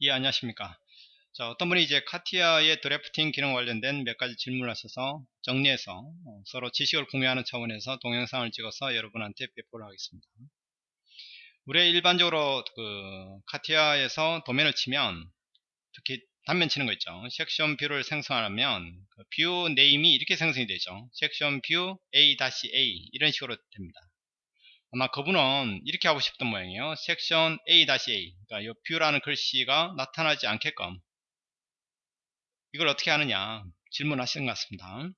예 안녕하십니까. 자 어떤 분이 이제 카티아의 drafting 기능 관련된 몇 가지 질문을 하셔서 정리해서 어, 서로 지식을 공유하는 차원에서 동영상을 찍어서 여러분한테 배포를 하겠습니다. 우리 일반적으로 그 카티아에서 도면을 치면 특히 단면 치는 거 있죠. section view를 생성하면 그 view name이 이렇게 생성이 되죠. section view a-a 이런 식으로 됩니다 아마 그분은 이렇게 하고 싶던 모양이에요. section A-A 그러니까 이 view라는 글씨가 나타나지 않게끔 이걸 어떻게 하느냐 질문하시는 것 같습니다.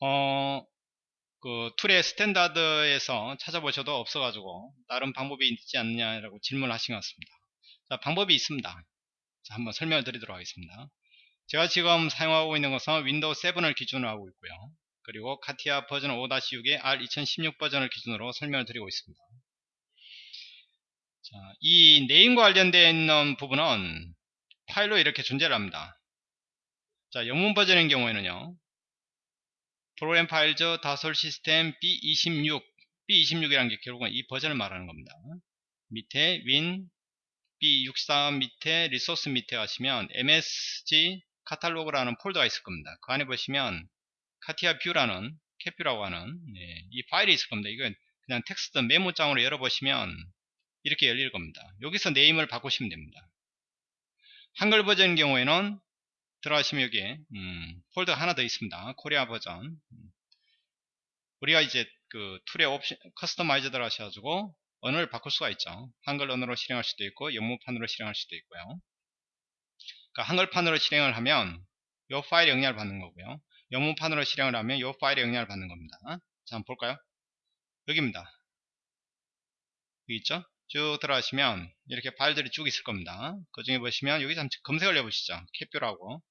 어, 그 tool의 standard에서 찾아보셔도 없어가지고 다른 방법이 있지 않느냐라고 질문하신 것 같습니다. 자, 방법이 있습니다. 자, 한번 설명을 드리도록 하겠습니다. 제가 지금 사용하고 있는 것은 윈도우 7을 기준으로 하고 있고요. 그리고 카티아 버전 5-6의 R2016 버전을 기준으로 설명을 드리고 있습니다. 자, 이 name과 관련되어 있는 부분은 파일로 이렇게 존재를 합니다. 자, 영문 버전인 경우에는요. Program Files 다쏘 시스템 B26 B26이라는 게 결국은 이 버전을 말하는 겁니다. 밑에 win B64 밑에 resource 밑에 가시면 MSG catalog라는 폴더가 있을 겁니다. 그 안에 보시면 카티아 view라는 CATView라고 하는 네, 이 파일이 있을 겁니다. 이건 그냥 텍스트 메모장으로 열어보시면 이렇게 열릴 겁니다. 여기서 name을 바꾸시면 됩니다. 한글 버전인 경우에는 들어가시면 여기에 음, 폴더 하나 더 있습니다. 코리아 버전 음. 우리가 이제 그 tool의 옵션 customize 들어가셔가지고 언어를 바꿀 수가 있죠. 한글 언어로 실행할 수도 있고 영문판으로 실행할 수도 있고요. 그러니까 한글판으로 실행을 하면 이 파일 영향을 받는 거고요. 영문판으로 실행을 하면 이 파일의 영향을 받는 겁니다. 자, 한번 볼까요? 여기입니다. 여기 있죠? 쭉 들어가시면 이렇게 파일들이 쭉 있을 겁니다. 그 중에 보시면 여기서 한번 검색을 해보시죠. 캡뷰라고.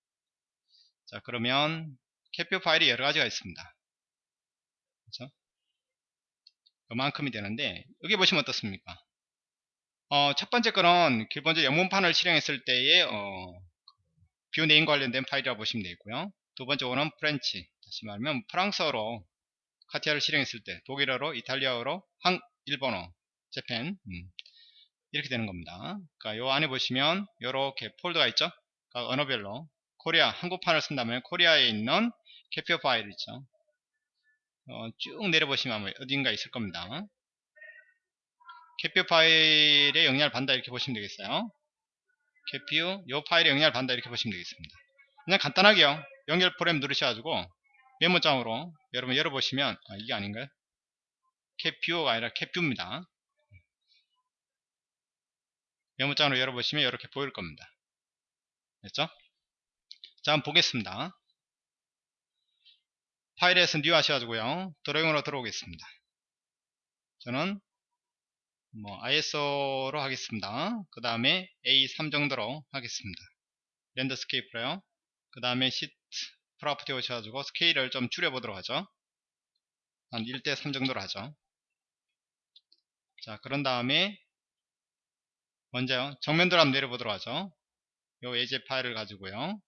자, 그러면 캡뷰 파일이 여러 가지가 있습니다. 그렇죠? 그만큼이 되는데 여기 보시면 어떻습니까? 어, 첫 번째 거는 기본적으로 영문판을 실행했을 때의 어, view name 관련된 파일이라고 보시면 되겠고요. 두 번째 거는 French. 다시 말하면 프랑스어로 카티아를 실행했을 때 독일어로 이탈리아어로 한 일본어 재팬. 음, 이렇게 되는 겁니다. 그러니까 요 안에 보시면 이렇게 폴더가 있죠? 그러니까 언어별로 코리아 한국판을 쓴다면 코리아에 있는 CATView 파일 있죠. 어, 쭉 내려보시면 어딘가 있을 겁니다. CATView 파일의 영향을 받는다 이렇게 보시면 되겠어요. 캐피어 요 파일의 영향을 받는다 이렇게 보시면 되겠습니다. 그냥 간단하게요 연결 프로그램 누르셔가지고 메모장으로 여러분 열어보시면 아, 이게 아닌가요? 캡뷰가 아니라 캡뷰입니다. 메모장으로 열어보시면 이렇게 보일 겁니다. 됐죠? 자 한번 보겠습니다. 파일에서 New 하셔가지고요. Drawing으로 들어오겠습니다. 저는 뭐 ISO로 하겠습니다. 그 다음에 A3 정도로 하겠습니다. 랜더스케이프로요. 그 다음에 시트 프로퍼티 오셔가지고 스케일을 좀 줄여보도록 하죠. 한 1대3 정도로 하죠. 자, 그런 다음에 먼저 정면도로 한번 내려보도록 하죠. 요 예제 파일을 가지고요.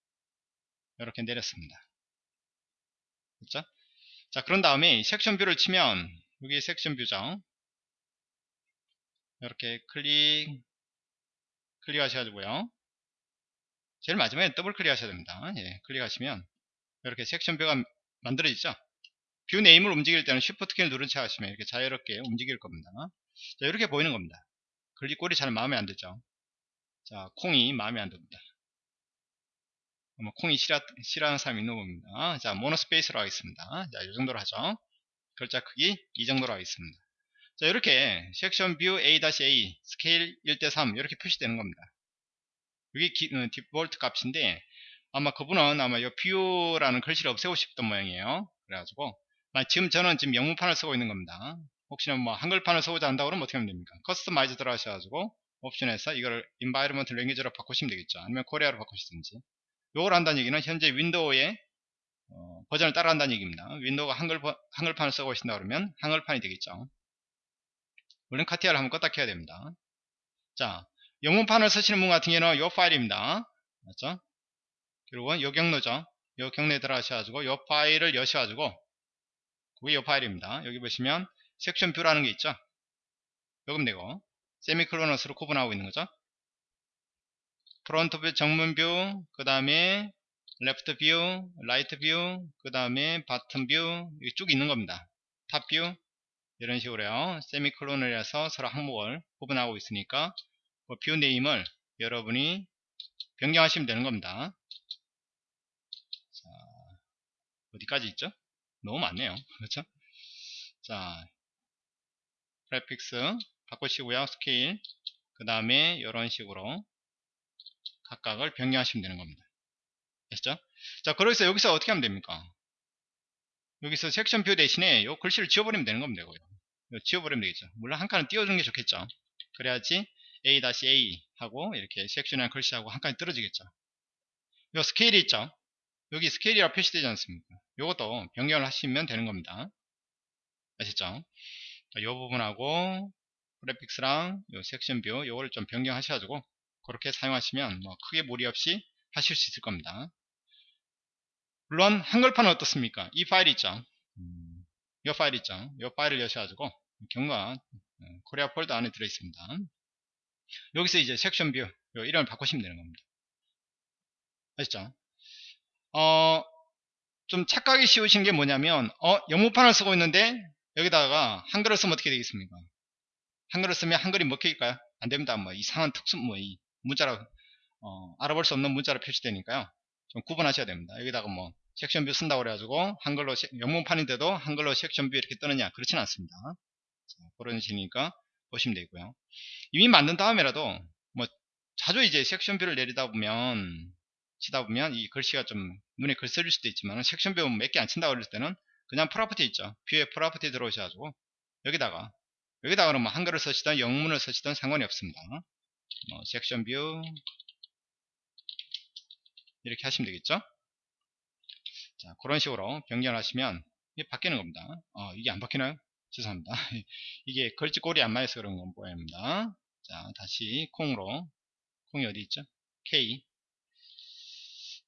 이렇게 내렸습니다. 그렇죠? 자, 그런 다음에 section view를 치면 여기 section view죠. 이렇게 클릭 클릭하셔가지고요. 제일 마지막에 더블 클릭 하셔야 됩니다. 예, 클릭하시면 이렇게 section view가 만들어지죠. view name을 움직일 때는 shift 키를 누른 채 하시면 이렇게 자유롭게 움직일 겁니다. 자, 이렇게 보이는 겁니다. 글꼴이 잘 마음에 안 들죠. 자, 콩이 마음에 안 듭니다. 뭐 콩이 싫어, 싫어하는 사람이 있는 겁니다. 자, monospace로 하겠습니다. 자, 이 정도로 하죠. 글자 크기 이 정도로 하겠습니다. 자, 이렇게 section view A-A 스케일 1대3 이렇게 표시되는 겁니다. 이게 기, 어, 디폴트 값인데 아마 그분은 아마 이 view라는 글씨를 없애고 싶던 모양이에요. 그래가지고 지금 저는 지금 영문판을 쓰고 있는 겁니다. 혹시나 뭐 한글판을 쓰고자 한다고 그러면 어떻게 하면 됩니까? customize 들어가셔가지고 옵션에서 이걸 environment language로 바꾸시면 되겠죠. 아니면 Korea로 바꾸시든지. 요걸 한다는 얘기는 현재 윈도우의 어, 버전을 따라간다는 얘기입니다. 윈도우가 한글, 한글판을 쓰고 계신다 그러면 한글판이 되겠죠. 물론 카티아를 한번 껐다 켜야 됩니다. 자, 영문판을 쓰시는 분 같은 경우는 이 파일입니다. 맞죠? 그리고 요 경로죠. 요 경로에 들어가셔가지고 요 파일을 여셔가지고 그게 요 파일입니다. 여기 보시면 section view라는 게 있죠. 요금 되고 세미콜론으로 구분하고 있는 거죠. front view 정면 view, 그 다음에 left view, right view, 그 다음에 bottom view, 쭉 있는 겁니다. top view, 이런 식으로요. 세미콜론을 해서 서로 항목을 구분하고 있으니까 그 view name을 여러분이 변경하시면 되는 겁니다. 자, 어디까지 있죠? 너무 많네요. 그렇죠? 자, graphics 바꾸시고요. 스케일 그 다음에 이런 식으로 각각을 변경하시면 되는 겁니다. 아시죠? 자, 그래서 여기서 어떻게 하면 됩니까? 여기서 section view 대신에 이 글씨를 지워버리면 되는 겁니다. 이거 지워버리면 되겠죠. 물론 한 칸은 띄워주는 게 좋겠죠. 그래야지 A-A 하고 이렇게 section이라는 글씨하고 한 칸이 떨어지겠죠. 이 스케일이 있죠. 여기 스케일이라 표시되지 않습니까? 이것도 변경을 하시면 되는 겁니다. 아시죠? 이 부분하고 graphics랑 요 section view 요거를 좀 변경하셔가지고 그렇게 사용하시면 뭐 크게 무리 없이 하실 수 있을 겁니다. 물론 한글판은 어떻습니까? 이 파일 있죠. 음, 이 파일 있죠. 이 파일을 여셔가지고 경로가 어, 코리아 폴더 안에 들어 있습니다. 여기서 이제 section view 이름을 바꾸시면 되는 겁니다. 아시죠? 어, 좀 착각이 쉬우신 게 뭐냐면 어, 영문판을 쓰고 있는데 여기다가 한글을 쓰면 어떻게 되겠습니까? 한글을 쓰면 한글이 먹힐까요? 안 됩니다. 뭐 이상한 특수 뭐이 문자로 어, 알아볼 수 없는 문자로 표시되니까요. 좀 구분하셔야 됩니다. 여기다가 뭐 section view 쓴다고 그래가지고 한글로 영문판인데도 한글로 section view 이렇게 뜨느냐 그렇지는 않습니다. 자, 그런 식이니까 보시면 되고요. 이미 만든 다음에라도 뭐 자주 이제 section view를 내리다 보면 치다 보면 이 글씨가 좀 눈에 거슬릴 수도 있지만 section view 몇 개 안 친다고 그럴 때는 그냥 property 있죠. view에 property 들어오셔가지고 여기다가 여기다가 그러면 한글을 쓰시든 영문을 쓰시든 상관이 없습니다. 뭐 section view 이렇게 하시면 되겠죠. 자 그런 식으로 변경하시면 이게 바뀌는 겁니다. 어, 이게 안 바뀌나요? 죄송합니다. 이게 걸치꼴이 안 맞아서 그런 건 보입니다. 자 다시 콩으로 콩이 어디 있죠? K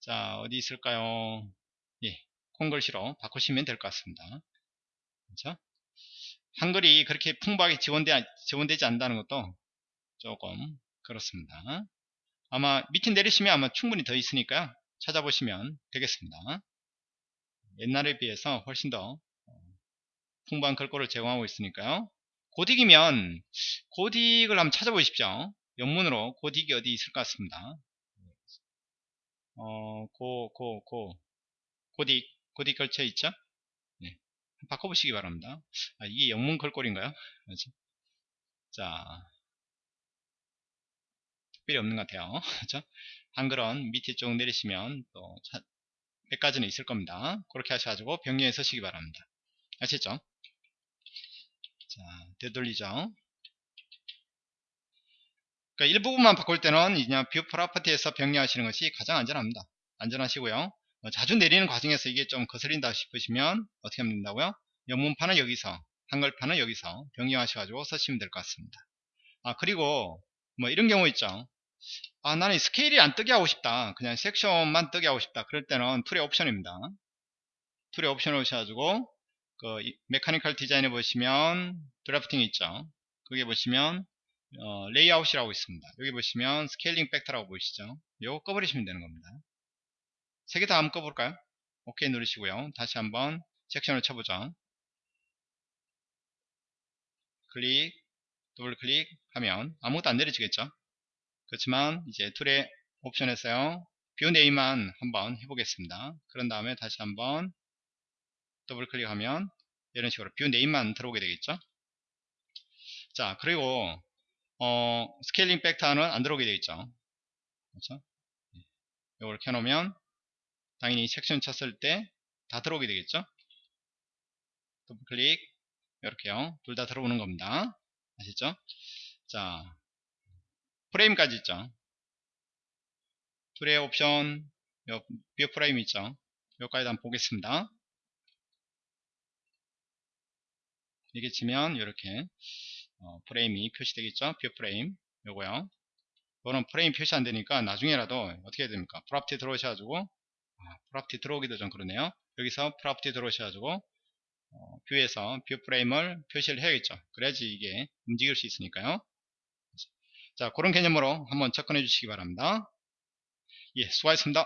자 어디 있을까요? 예, 콩글씨로 바꾸시면 될 것 같습니다. 그렇죠? 한글이 그렇게 풍부하게 지원되, 지원되지 않는다는 것도 조금 그렇습니다. 아마 밑에 내리시면 아마 충분히 더 있으니까요. 찾아보시면 되겠습니다. 옛날에 비해서 훨씬 더 풍부한 글꼴을 제공하고 있으니까요. 고딕이면 고딕을 한번 찾아보십시오. 영문으로 고딕이 어디 있을 것 같습니다. 어, 고, 고, 고, 고딕, 고딕 걸쳐 있죠? 네. 바꿔보시기 바랍니다. 아, 이게 영문 글꼴인가요? 그렇죠? 자, 특별히 없는 것 같아요. 그렇죠? 한글은 밑에 쭉 내리시면 또 몇 가지는 있을 겁니다. 그렇게 하셔가지고 변경해 쓰시기 바랍니다. 아시죠? 자, 되돌리죠. 그러니까 일부분만 바꿀 때는 그냥 view property에서 변경하시는 것이 가장 안전합니다. 안전하시고요. 어, 자주 내리는 과정에서 이게 좀 거슬린다 싶으시면 어떻게 하면 된다고요? 영문판은 여기서 한글판은 여기서 변경하셔가지고 쓰시면 될 것 같습니다. 아 그리고 뭐 이런 경우 있죠. 아 나는 스케일이 안 뜨게 하고 싶다 그냥 section만 뜨게 하고 싶다 그럴 때는 tool의 옵션입니다 tool의 옵션을 오셔가지고 그 mechanical design에 보시면 drafting 있죠? 거기에 보시면 어, 레이아웃이라고 있습니다. 여기 보시면 scaling factor라고 보이시죠? 이거 꺼버리시면 되는 겁니다. 세 개 다 한번 꺼볼까요? 오케이 누르시고요. 다시 한번 section을 쳐보죠. 클릭 더블 클릭 하면 아무것도 안 내려지겠죠? 그렇지만 이제 tool의 옵션에서요. view name만 한번 해보겠습니다. 그런 다음에 다시 한번 더블 클릭하면 이런 식으로 view name만 들어오게 되겠죠? 자 그리고 어, scaling factor는 안 들어오게 되겠죠? 그렇죠? 이걸 켜놓으면 당연히 섹션 쳤을 때 다 들어오게 되겠죠? 더블 클릭. 이렇게요. 둘 다 들어오는 겁니다. 아시죠? 자 프레임까지 있죠. tool의 옵션, view frame 있죠. 여기까지 한번 보겠습니다. 이게 치면 이렇게 어, 프레임이 표시되겠죠. view frame 요거요. 이거는 프레임 표시 안 되니까 나중에라도 어떻게 해야 됩니까? property 들어오셔가지고 아, property 들어오기도 좀 그러네요. 여기서 property 들어오셔가지고 어, view에서 view frame을 표시를 해야겠죠. 그래야지 이게 움직일 수 있으니까요. 자 그런 개념으로 한번 접근해 주시기 바랍니다 예, 수고하셨습니다.